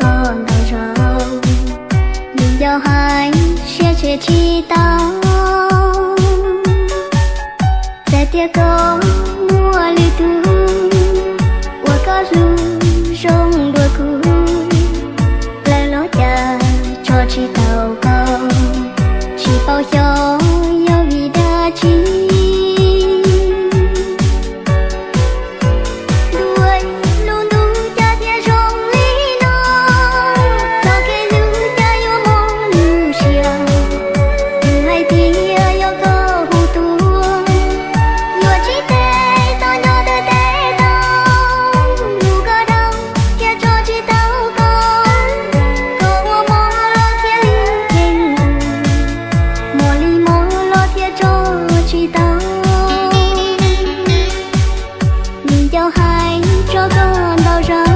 con đau lòng nhưng đau hai sẽ chia chi sẽ tiếc công 让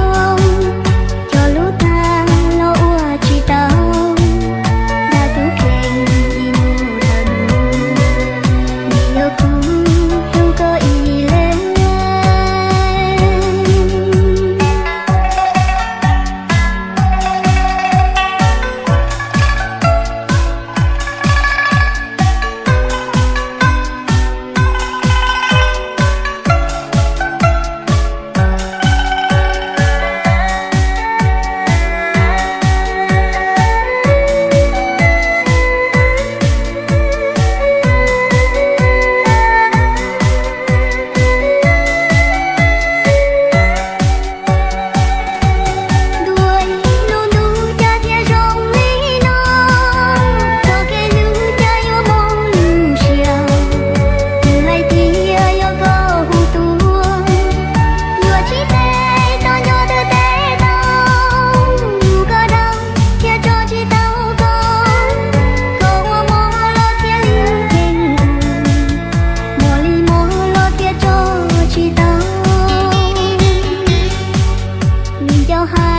不好